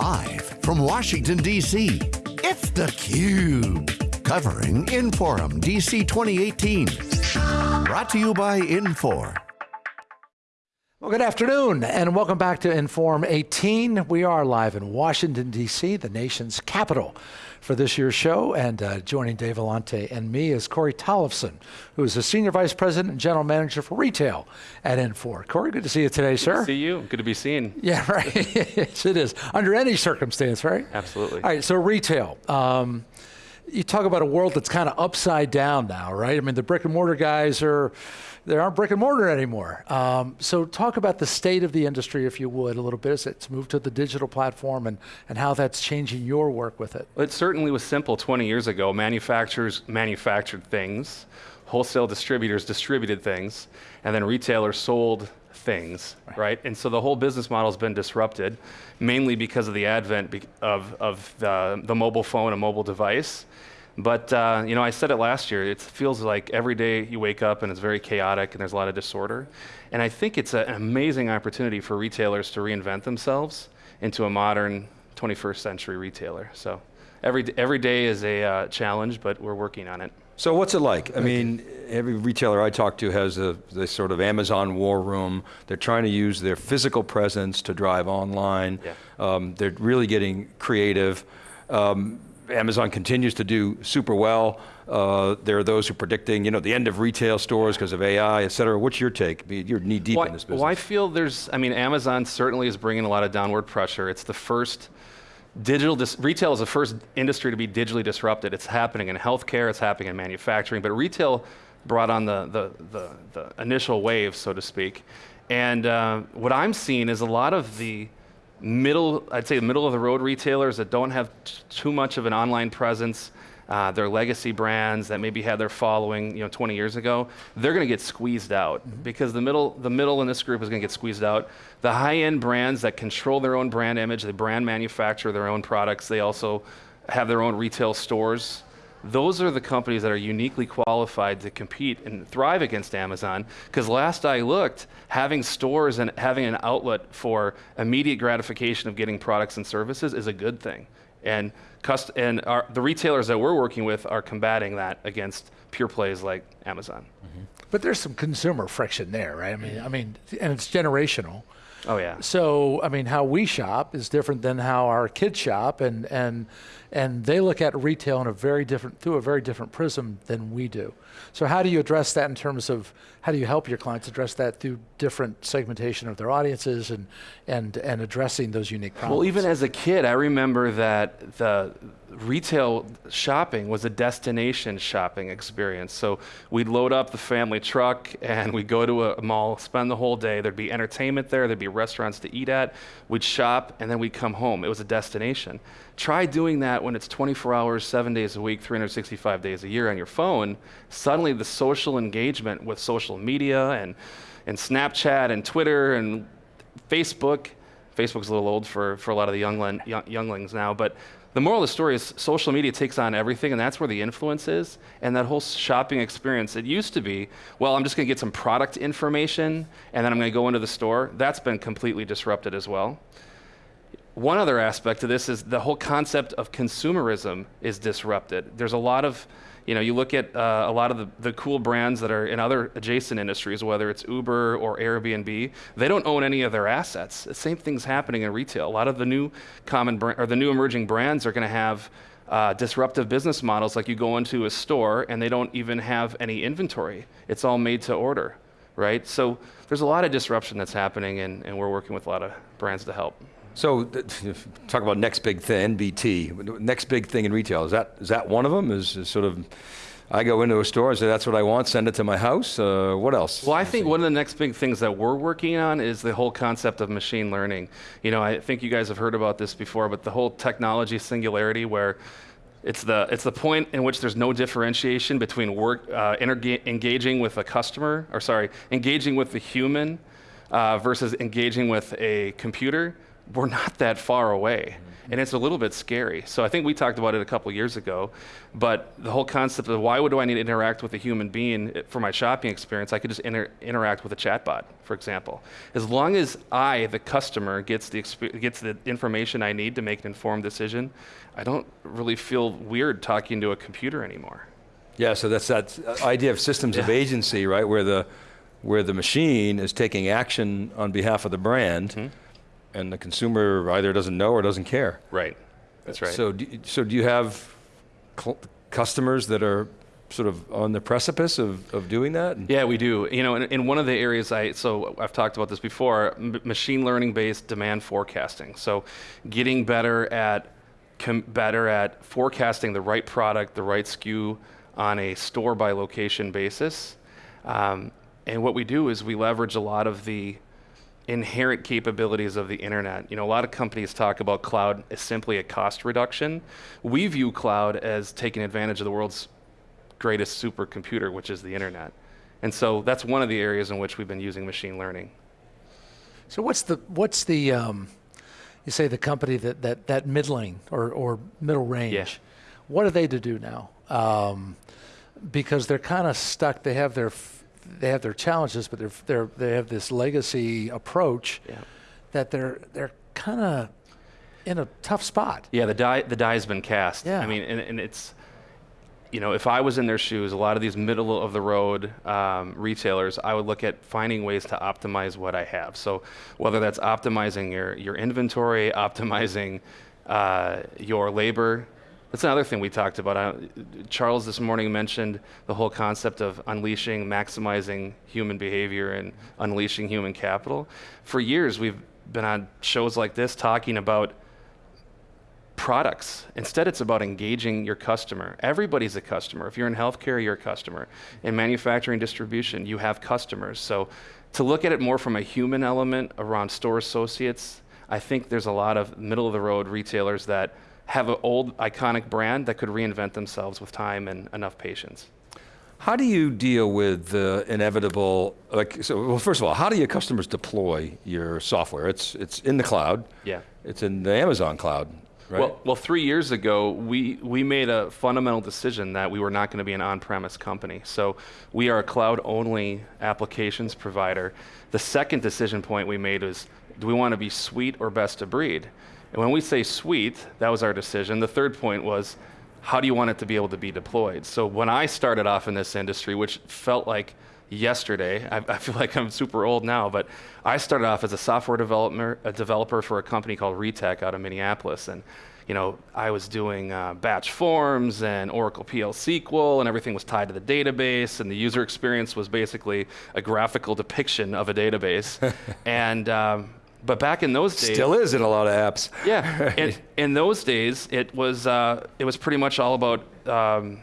Live from Washington, D.C., it's theCUBE. Covering Inforum DC 2018. Brought to you by Infor. Well, good afternoon, and welcome back to Inforum 18. We are live in Washington, D.C., the nation's capital for this year's show, and uh, joining Dave Vellante and me is Corey Tollefson, who is the Senior Vice President and General Manager for Retail at Infor. Corey, good to see you today, good sir. To see you, good to be seen. Yeah, right, yes it is, under any circumstance, right? Absolutely. All right, so retail. Um, you talk about a world that's kind of upside down now, right? I mean, the brick and mortar guys are, they aren't brick and mortar anymore. Um, so talk about the state of the industry, if you would, a little bit as it's moved to the digital platform and, and how that's changing your work with it. It certainly was simple 20 years ago. Manufacturers manufactured things, wholesale distributors distributed things, and then retailers sold things, right. right? And so the whole business model has been disrupted, mainly because of the advent of, of the, the mobile phone and mobile device. But uh, you know, I said it last year. It feels like every day you wake up and it's very chaotic and there's a lot of disorder. And I think it's an amazing opportunity for retailers to reinvent themselves into a modern 21st century retailer. So every every day is a uh, challenge, but we're working on it. So what's it like? I mean, every retailer I talk to has a this sort of Amazon war room. They're trying to use their physical presence to drive online. Yeah. Um, they're really getting creative. Um, Amazon continues to do super well. Uh, there are those who are predicting, you know, the end of retail stores because of AI, et cetera. What's your take? You're knee deep well, in this business. Well, I feel there's, I mean, Amazon certainly is bringing a lot of downward pressure. It's the first digital, retail is the first industry to be digitally disrupted. It's happening in healthcare, it's happening in manufacturing, but retail brought on the, the, the, the initial wave, so to speak. And uh, what I'm seeing is a lot of the middle, I'd say the middle of the road retailers that don't have too much of an online presence, uh, their legacy brands that maybe had their following, you know, 20 years ago, they're going to get squeezed out mm-hmm. because the middle, the middle in this group is going to get squeezed out. The high-end brands that control their own brand image, they brand manufacture their own products, they also have their own retail stores those are the companies that are uniquely qualified to compete and thrive against Amazon. Because last I looked, having stores and having an outlet for immediate gratification of getting products and services is a good thing. And, cust- and our, the retailers that we're working with are combating that against pure plays like Amazon. Mm-hmm. But there's some consumer friction there, right? I mean, I mean, and it's generational. Oh yeah. So I mean, how we shop is different than how our kids shop, and and and they look at retail in a very different through a very different prism than we do. So how do you address that in terms of how do you help your clients address that through different segmentation of their audiences and and and addressing those unique problems? Well, even as a kid, I remember that the retail shopping was a destination shopping experience. So we'd load up the family truck and we'd go to a mall, spend the whole day. There'd be entertainment there, there'd be restaurants to eat at. We'd shop and then we'd come home. It was a destination. Try doing that when it's 24 hours, seven days a week, 365 days a year on your phone. Suddenly the social engagement with social media and, and Snapchat and Twitter and Facebook, Facebook's a little old for, for a lot of the young, young, younglings now, but the moral of the story is social media takes on everything, and that's where the influence is. And that whole shopping experience, it used to be, well, I'm just going to get some product information, and then I'm going to go into the store. That's been completely disrupted as well. One other aspect of this is the whole concept of consumerism is disrupted. There's a lot of you know, you look at uh, a lot of the, the cool brands that are in other adjacent industries, whether it's Uber or Airbnb, they don't own any of their assets. The same thing's happening in retail. A lot of the new common br- or the new emerging brands are going to have uh, disruptive business models, like you go into a store and they don't even have any inventory. It's all made to order, right? So there's a lot of disruption that's happening, and, and we're working with a lot of brands to help. So, talk about next big thing, NBT. Next big thing in retail is that is that one of them? Is, is sort of I go into a store, I say that's what I want, send it to my house. Uh, what else? Well, I think one of the next big things that we're working on is the whole concept of machine learning. You know, I think you guys have heard about this before, but the whole technology singularity where it's the, it's the point in which there's no differentiation between work, uh, engaging with a customer, or sorry, engaging with the human uh, versus engaging with a computer we're not that far away. And it's a little bit scary. So I think we talked about it a couple years ago, but the whole concept of why would I need to interact with a human being for my shopping experience? I could just inter- interact with a chatbot, for example. As long as I, the customer, gets the exp- gets the information I need to make an informed decision, I don't really feel weird talking to a computer anymore. Yeah, so that's that idea of systems of agency, right? Where the where the machine is taking action on behalf of the brand, mm-hmm. And the consumer either doesn't know or doesn't care. Right. That's right. So, do, you- so do you have cl- customers that are sort of on the precipice of, of doing that? Yeah, we do. You know, in, in one of the areas I so I've talked about this before, m- machine learning based demand forecasting. So, getting better at better at forecasting the right product, the right SKU on a store by location basis. Um, and what we do is we leverage a lot of the inherent capabilities of the internet. You know, a lot of companies talk about cloud as simply a cost reduction. We view cloud as taking advantage of the world's greatest supercomputer, which is the internet. And so that's one of the areas in which we've been using machine learning. So what's the what's the um, you say the company that that that middling or or middle range? What are they to do now? Um, because they're kind of stuck. They have their they have their challenges, but they're they're they have this legacy approach Yeah. that they're they're kind of in a tough spot. Yeah, the die the die has been cast. Yeah. I mean, and, and it's you know, if I was in their shoes, a lot of these middle of the road um, retailers, I would look at finding ways to optimize what I have. So whether that's optimizing your your inventory, optimizing uh, your labor. That's another thing we talked about. Charles this morning mentioned the whole concept of unleashing, maximizing human behavior, and unleashing human capital. For years, we've been on shows like this talking about products. Instead, it's about engaging your customer. Everybody's a customer. If you're in healthcare, you're a customer. In manufacturing distribution, you have customers. So to look at it more from a human element around store associates, I think there's a lot of middle of the road retailers that have an old iconic brand that could reinvent themselves with time and enough patience. How do you deal with the inevitable, like, so, well, first of all, how do your customers deploy your software? It's, it's in the cloud. Yeah. It's in the Amazon cloud, right? Well, well, three years ago, we, we made a fundamental decision that we were not going to be an on-premise company. So we are a cloud-only applications provider. The second decision point we made was, do we want to be suite or best of breed? And when we say suite, that was our decision. The third point was, how do you want it to be able to be deployed? So when I started off in this industry, which felt like yesterday, I, I feel like I'm super old now, but I started off as a software developer, a developer for a company called Retek out of Minneapolis, and you know I was doing uh, batch forms and Oracle PL SQL, and everything was tied to the database, and the user experience was basically a graphical depiction of a database, and um, but back in those days, Still is in a lot of apps. yeah, in, in those days, it was uh, it was pretty much all about um,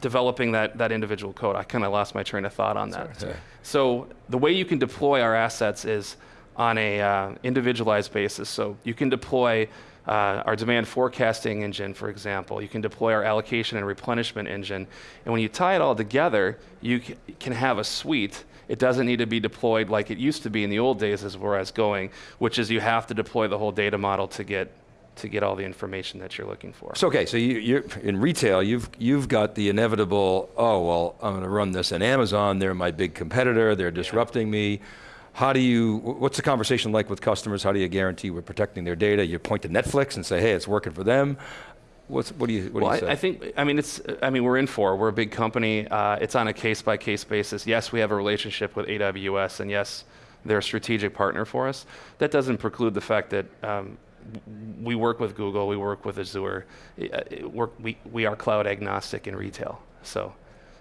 developing that that individual code. I kind of lost my train of thought on that. Okay. So the way you can deploy our assets is on a uh, individualized basis. So you can deploy uh, our demand forecasting engine, for example. You can deploy our allocation and replenishment engine, and when you tie it all together, you c- can have a suite. It doesn't need to be deployed like it used to be in the old days, as where I was going, which is you have to deploy the whole data model to get to get all the information that you're looking for. So okay, so you, you're in retail. You've you've got the inevitable. Oh well, I'm going to run this in Amazon. They're my big competitor. They're disrupting me. How do you? What's the conversation like with customers? How do you guarantee we're protecting their data? You point to Netflix and say, hey, it's working for them. What's what do you what Well, do you say? I, I think I mean it's I mean we're Infor we're a big company. Uh, it's on a case by case basis. Yes, we have a relationship with AWS, and yes, they're a strategic partner for us. That doesn't preclude the fact that um, we work with Google, we work with Azure. Uh, it- we're, we we are cloud agnostic in retail, so.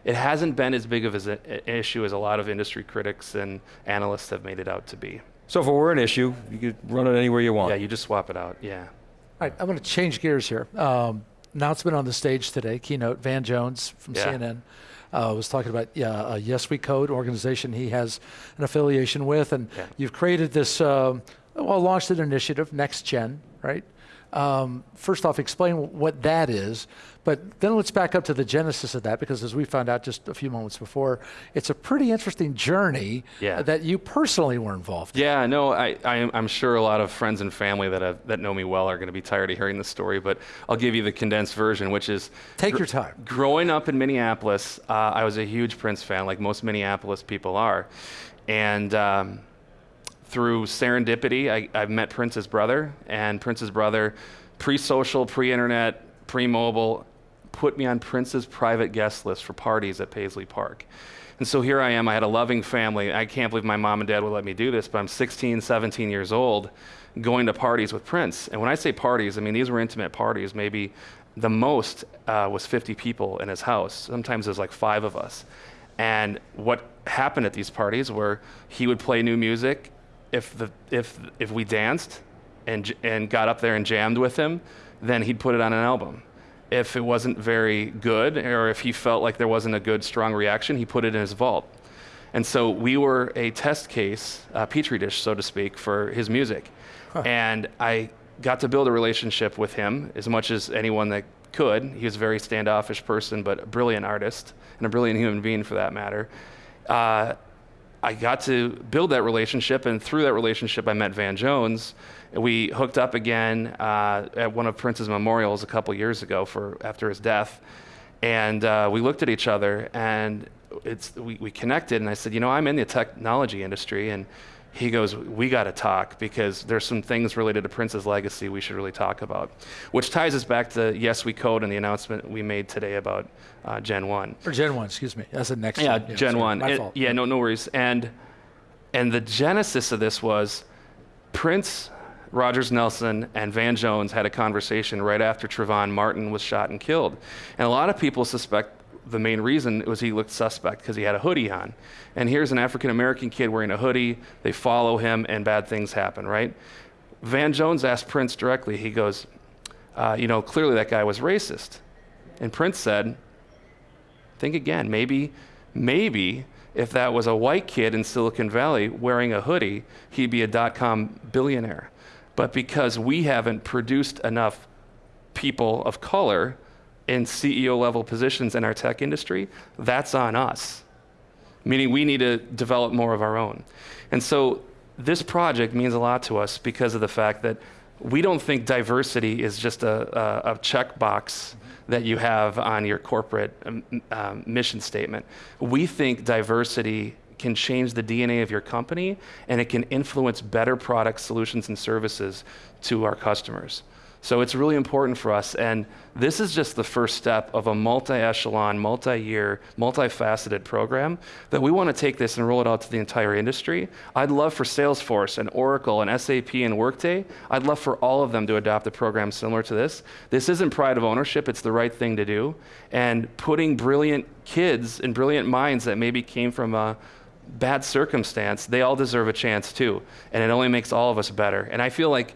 It hasn't been as big of an issue as a lot of industry critics and analysts have made it out to be. so if it were an issue, you could run it anywhere you want. Yeah, you just swap it out. Yeah. All right, I'm going to change gears here. Um, announcement on the stage today, keynote, Van Jones from Yeah. CNN uh, was talking about yeah, uh, Yes We Code organization he has an affiliation with, and Yeah. you've created this um, well, launched an initiative, Next Gen, right? Um, first off, explain what that is, but then let's back up to the genesis of that because, as we found out just a few moments before, it's a pretty interesting journey Yeah. that you personally were involved. in. Yeah, no, I, I, am- I'm sure a lot of friends and family that have, that know me well are going to be tired of hearing the story, but I'll give you the condensed version, which is Take your time. Growing up in Minneapolis, uh, I was a huge Prince fan, like most Minneapolis people are, and um, through serendipity, I, I met Prince's brother, and Prince's brother, pre-social, pre-internet, pre-mobile, put me on Prince's private guest list for parties at Paisley Park. And so here I am. I had a loving family. I can't believe my mom and dad would let me do this, but I'm 16, 17 years old, going to parties with Prince. And when I say parties, I mean these were intimate parties. Maybe the most uh, was 50 people in his house. Sometimes there's like five of us. And what happened at these parties were he would play new music. If the if if we danced and and got up there and jammed with him, then he'd put it on an album. If it wasn't very good, or if he felt like there wasn't a good strong reaction, he put it in his vault. And so we were a test case, a petri dish, so to speak, for his music. And I got to build a relationship with him as much as anyone that could. He was a very standoffish person, but a brilliant artist and a brilliant human being for that matter. Uh, I got to build that relationship, and through that relationship, I met Van Jones. We hooked up again uh, at one of Prince's memorials a couple years ago for after his death, and uh, we looked at each other and it's we, we connected. And I said, you know, I'm in the technology industry, and he goes, we got to talk because there's some things related to Prince's legacy we should really talk about, which ties us back to Yes We Code and the announcement we made today about uh, Gen One. Or Gen 1, excuse me. That's the next Yeah, one. Gen sorry, One. My It- fault. yeah, no, no worries. And and the genesis of this was Prince, Rogers Nelson, and Van Jones had a conversation right after Trayvon Martin was shot and killed. And a lot of people suspect the main reason was he looked suspect because he had a hoodie on. And here's an African American kid wearing a hoodie. They follow him, and bad things happen, right? Van Jones asked Prince directly. He goes, uh, "You know, clearly that guy was racist." And Prince said, think again. Maybe, maybe if that was a white kid in Silicon Valley wearing a hoodie, he'd be a dot com billionaire. But because we haven't produced enough people of color in CEO level positions in our tech industry, that's on us. Meaning we need to develop more of our own. And so this project means a lot to us because of the fact that we don't think diversity is just a, a, a checkbox that you have on your corporate um, um, mission statement. We think diversity can change the DNA of your company and it can influence better products, solutions, and services to our customers. So it's really important for us. And this is just the first step of a multi echelon, multi year, multifaceted program that we want to take this and roll it out to the entire industry. I'd love for Salesforce and Oracle and SAP and Workday, I'd love for all of them to adopt a program similar to this. This isn't pride of ownership, it's the right thing to do. And putting brilliant kids and brilliant minds that maybe came from a bad circumstance, they all deserve a chance too. And it only makes all of us better. And I feel like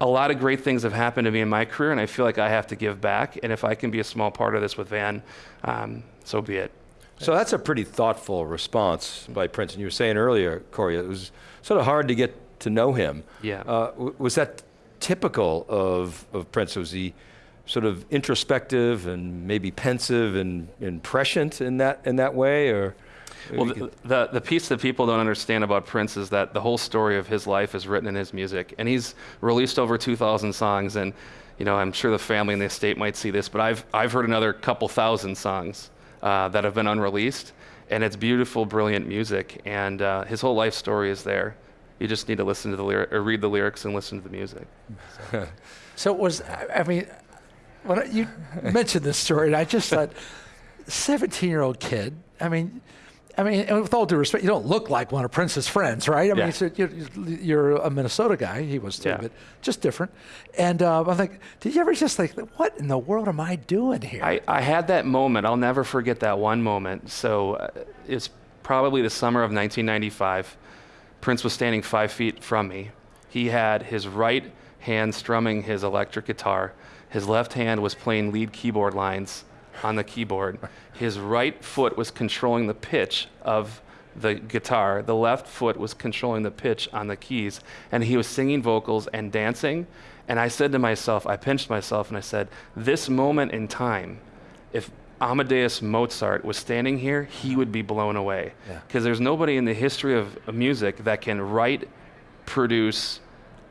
a lot of great things have happened to me in my career, and I feel like I have to give back. And if I can be a small part of this with Van, um, so be it. So that's a pretty thoughtful response by Prince. And you were saying earlier, Corey, it was sort of hard to get to know him. Yeah. Uh, was that typical of, of Prince? Was he sort of introspective and maybe pensive and, and prescient in that, in that way? Or Well, the, the, the piece that people don't understand about Prince is that the whole story of his life is written in his music. And he's released over 2,000 songs. And, you know, I'm sure the family and the estate might see this, but I've, I've heard another couple thousand songs uh, that have been unreleased. And it's beautiful, brilliant music. And uh, his whole life story is there. You just need to listen to the lyric, or read the lyrics and listen to the music. So it was, I I mean, when I- you mentioned this story, and I just thought, 17 year old kid, I mean, I mean, and with all due respect, you don't look like one of Prince's friends, right? I mean, Yeah. so you're, you're a Minnesota guy. He was too, Yeah. but just different. And uh, I'm like, did you ever just think, what in the world am I doing here? I, I had that moment. I'll never forget that one moment. So uh, it's probably the summer of 1995. Prince was standing five feet from me. He had his right hand strumming his electric guitar. His left hand was playing lead keyboard lines on the keyboard. His right foot was controlling the pitch of the guitar, the left foot was controlling the pitch on the keys, and he was singing vocals and dancing. And I said to myself, I pinched myself and I said, This moment in time, if Amadeus Mozart was standing here, he would be blown away. Yeah. Because there's nobody in the history of music that can write, produce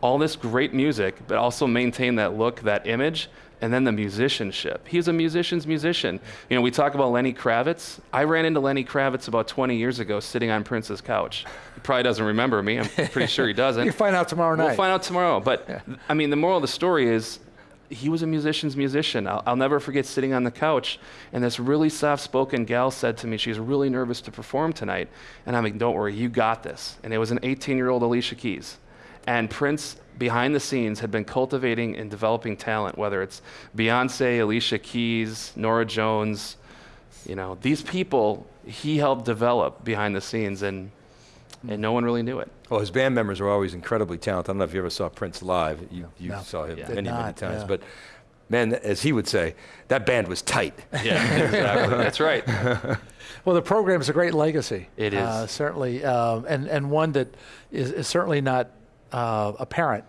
all this great music, but also maintain that look, that image, and then the musicianship. He's a musician's musician. You know, we talk about Lenny Kravitz. I ran into Lenny Kravitz about 20 years ago sitting on Prince's couch. He probably doesn't remember me. I'm pretty sure he doesn't. You find out tomorrow night. We'll find out tomorrow. But I mean, the moral of the story is he was a musician's musician. I'll, I'll never forget sitting on the couch, and this really soft spoken gal said to me, She's really nervous to perform tonight. And I'm like, Don't worry, you got this. And it was an 18 year old Alicia Keys. And Prince, behind the scenes, had been cultivating and developing talent, whether it's Beyonce, Alicia Keys, Norah Jones. You know, these people he helped develop behind the scenes, and, and no one really knew it. Well, his band members were always incredibly talented. I don't know if you ever saw Prince live. You, you No. saw him Yeah. Did many, many times. yeah. But man, as he would say, that band was tight. Yeah, exactly. That's right. Well, the program is a great legacy. It is. uh, certainly, um, and and one that is, is certainly not uh, apparent,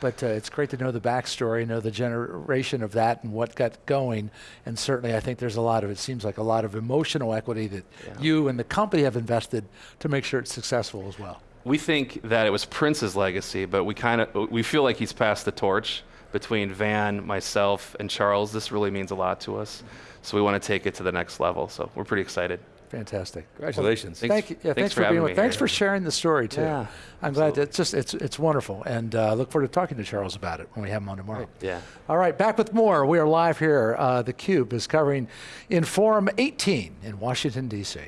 but uh, it's great to know the backstory, know the generation of that, and what got going. And certainly, I think there's a lot of it seems like a lot of emotional equity that Yeah. you and the company have invested to make sure it's successful as well. We think that it was Prince's legacy, but we kind of we feel like he's passed the torch between Van, myself, and Charles. This really means a lot to us, so we want to take it to the next level. So we're pretty excited. Fantastic. Congratulations. Well, thanks, thank you. Yeah, thanks, thanks for, being with. Thanks here. for sharing the story too. Yeah, I'm absolutely. glad. It's just it's it's wonderful, and uh, look forward to talking to Charles about it when we have him on tomorrow. Right. Yeah. All right, back with more. We are live here. Uh, the Cube is covering Inforum 18 in Washington D.C.